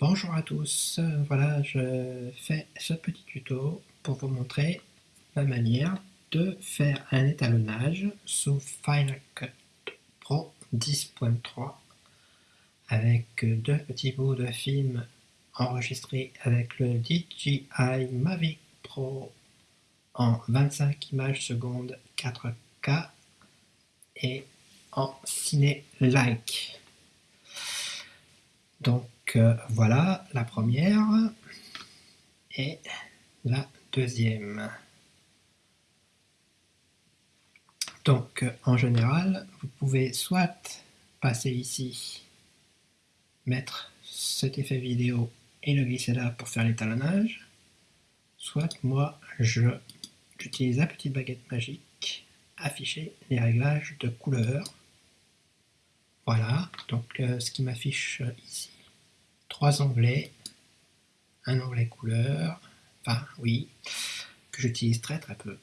Bonjour à tous, voilà je fais ce petit tuto pour vous montrer la manière de faire un étalonnage sous Final Cut Pro 10.3 avec deux petits bouts de film enregistrés avec le DJI Mavic Pro en 25 images secondes 4K et en ciné-like. Donc euh, voilà la première et la deuxième. Donc en général, vous pouvez soit passer ici, mettre cet effet vidéo et le glisser là pour faire l'étalonnage, soit moi j'utilise la petite baguette magique, afficher les réglages de couleur voilà, donc euh, ce qui m'affiche ici, trois onglets, un onglet couleur, enfin oui, que j'utilise très très peu,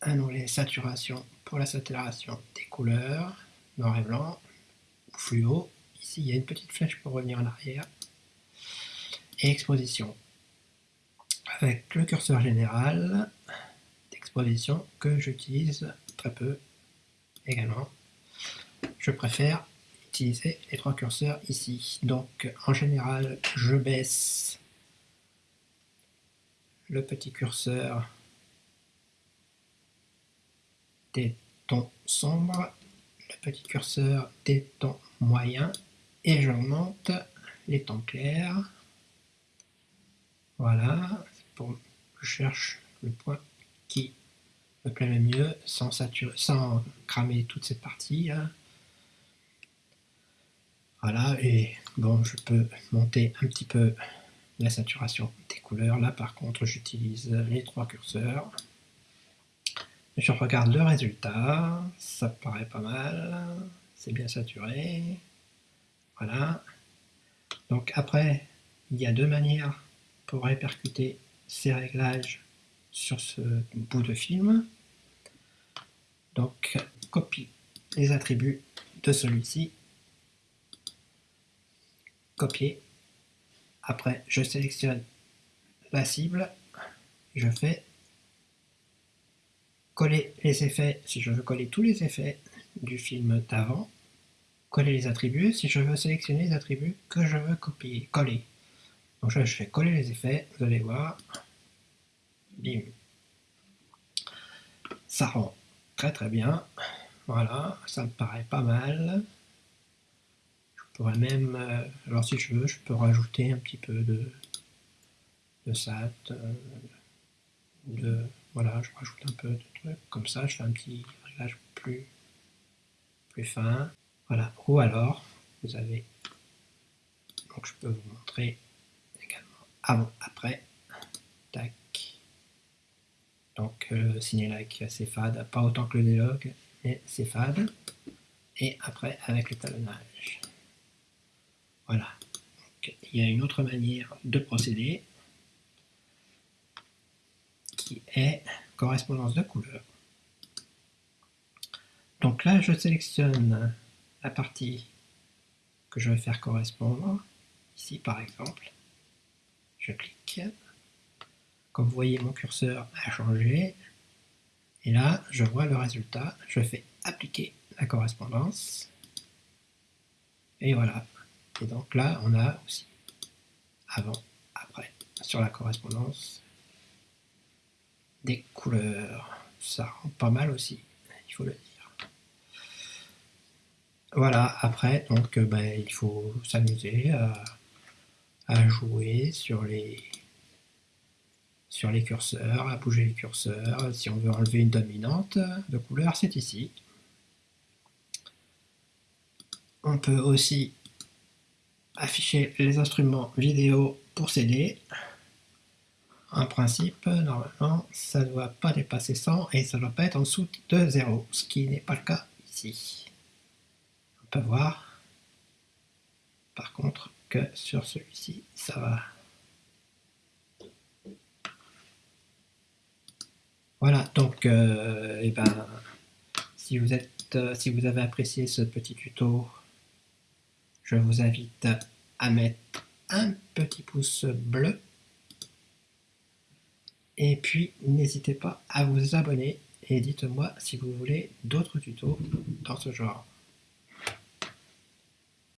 un onglet saturation pour la saturation des couleurs, noir et blanc, fluo, ici il y a une petite flèche pour revenir en arrière, et exposition, avec le curseur général d'exposition que j'utilise très peu également je préfère utiliser les trois curseurs ici. Donc en général, je baisse le petit curseur des tons sombres, le petit curseur des tons moyens et j'augmente les tons clairs. Voilà, je cherche le point qui me plaît le mieux sans, saturer, sans cramer toute cette partie. Hein. Voilà, et bon, je peux monter un petit peu la saturation des couleurs. Là, par contre, j'utilise les trois curseurs. Je regarde le résultat, ça paraît pas mal, c'est bien saturé. Voilà. Donc après, il y a deux manières pour répercuter ces réglages sur ce bout de film. Donc, copie les attributs de celui-ci copier. Après, je sélectionne la cible, je fais coller les effets, si je veux coller tous les effets du film d'avant, coller les attributs, si je veux sélectionner les attributs que je veux copier, coller. Donc je fais coller les effets, vous allez voir, bim, ça rend très très bien, voilà, ça me paraît pas mal, pourrais même, euh, alors si je veux, je peux rajouter un petit peu de, de SAT, euh, de, voilà, je rajoute un peu de trucs, comme ça je fais un petit réglage plus, plus fin, voilà, ou alors, vous avez, donc je peux vous montrer également avant, après, tac, donc le euh, like c'est fade, pas autant que le dialogue, mais c'est fade, et après avec le talonnage. Voilà. il y a une autre manière de procéder qui est correspondance de couleurs. Donc là, je sélectionne la partie que je vais faire correspondre. Ici, par exemple, je clique. Comme vous voyez, mon curseur a changé. Et là, je vois le résultat. Je fais appliquer la correspondance. Et voilà, et donc là, on a aussi avant, après, sur la correspondance, des couleurs. Ça rend pas mal aussi, il faut le dire. Voilà, après, donc, euh, ben, il faut s'amuser à, jouer sur les, sur les curseurs, à bouger les curseurs. Si on veut enlever une dominante de couleur, c'est ici. On peut aussi afficher les instruments vidéo pour CD. En principe, normalement, ça ne doit pas dépasser 100 et ça ne doit pas être en dessous de 0, ce qui n'est pas le cas ici. On peut voir, par contre, que sur celui-ci, ça va. Voilà, donc, euh, eh ben, si vous, êtes, euh, si vous avez apprécié ce petit tuto, je vous invite à mettre un petit pouce bleu. Et puis, n'hésitez pas à vous abonner et dites-moi si vous voulez d'autres tutos dans ce genre.